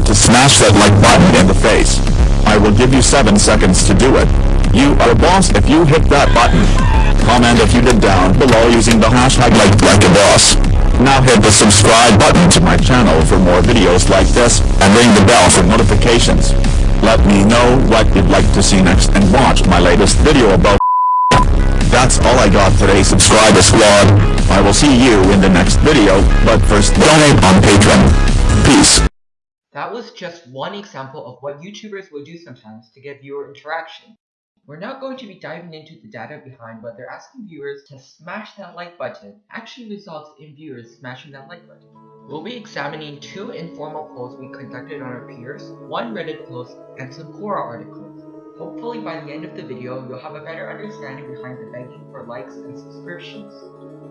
that like button in the face. I will give you 7 seconds to do it. You are a boss if you hit that button. Comment if you did down below using the hashtag like, like a boss. Now hit the subscribe button to my channel for more videos like this, and ring the bell for notifications. Let me know what you'd like to see next and watch my latest video about that's all I got today subscriber squad. I will see you in the next video, but first donate on Patreon. Peace. That was just one example of what YouTubers will do sometimes to get viewer interaction. We're now going to be diving into the data behind whether asking viewers to smash that like button actually results in viewers smashing that like button. We'll be examining two informal polls we conducted on our peers, one Reddit post, and some Quora articles. Hopefully by the end of the video, you'll have a better understanding behind the begging for likes and subscriptions.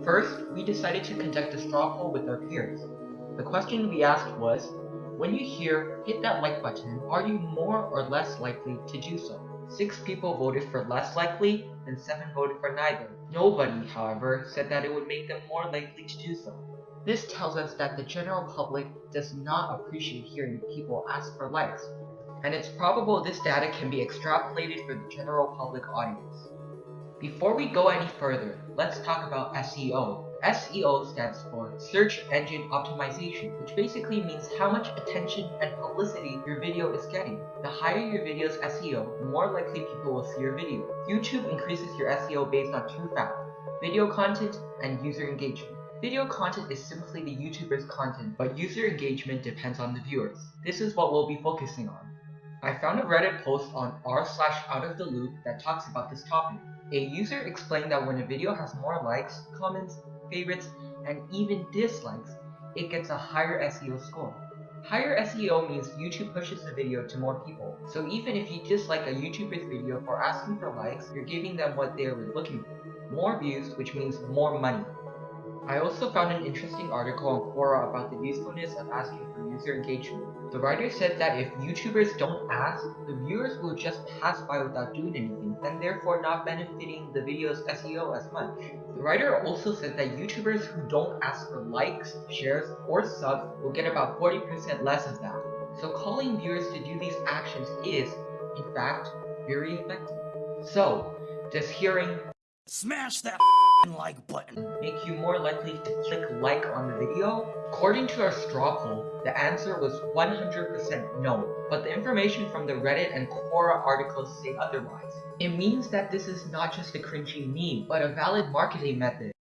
First, we decided to conduct a straw poll with our peers. The question we asked was, when you hear hit that like button, are you more or less likely to do so? Six people voted for less likely, and seven voted for neither. Nobody, however, said that it would make them more likely to do so. This tells us that the general public does not appreciate hearing people ask for likes, and it's probable this data can be extrapolated for the general public audience. Before we go any further, let's talk about SEO. SEO stands for Search Engine Optimization, which basically means how much attention and publicity your video is getting. The higher your video's SEO, the more likely people will see your video. YouTube increases your SEO based on two factors, video content and user engagement. Video content is simply the YouTuber's content, but user engagement depends on the viewers. This is what we'll be focusing on. I found a Reddit post on r slash out of the loop that talks about this topic. A user explained that when a video has more likes, comments, favorites, and even dislikes, it gets a higher SEO score. Higher SEO means YouTube pushes the video to more people. So even if you dislike a YouTuber's video for asking for likes, you're giving them what they were looking for. More views, which means more money. I also found an interesting article on Quora about the usefulness of asking for user engagement. The writer said that if YouTubers don't ask, the viewers will just pass by without doing anything, and therefore not benefiting the video's SEO as much. The writer also said that YouTubers who don't ask for likes, shares, or subs will get about 40% less of that. So calling viewers to do these actions is, in fact, very effective. So, does hearing Smash that like button. make you more likely to click like on the video? According to our straw poll, the answer was 100% no, but the information from the Reddit and Quora articles say otherwise. It means that this is not just a cringy meme, but a valid marketing method.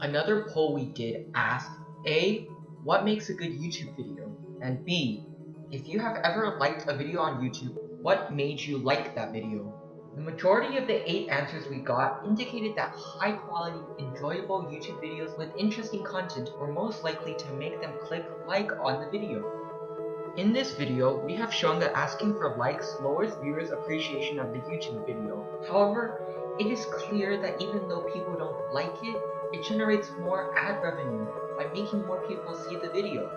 Another poll we did asked A. What makes a good YouTube video? And B. If you have ever liked a video on YouTube, what made you like that video? The majority of the 8 answers we got indicated that high quality, enjoyable YouTube videos with interesting content were most likely to make them click like on the video. In this video, we have shown that asking for likes lowers viewers' appreciation of the YouTube video. However, it is clear that even though people don't like it, it generates more ad revenue by making more people see the video.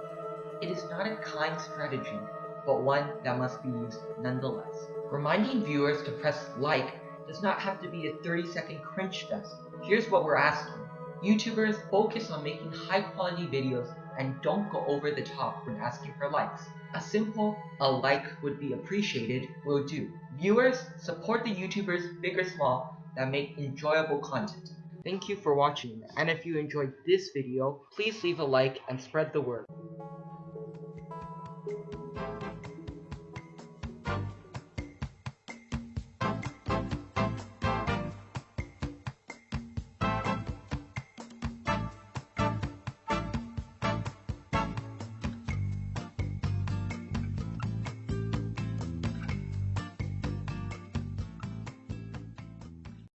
It is not a kind strategy, but one that must be used nonetheless. Reminding viewers to press like does not have to be a 30 second cringe fest. Here's what we're asking. YouTubers focus on making high quality videos and don't go over the top when asking for likes. A simple, a like would be appreciated will do. Viewers, support the YouTubers, big or small, that make enjoyable content. Thank you for watching, and if you enjoyed this video, please leave a like and spread the word.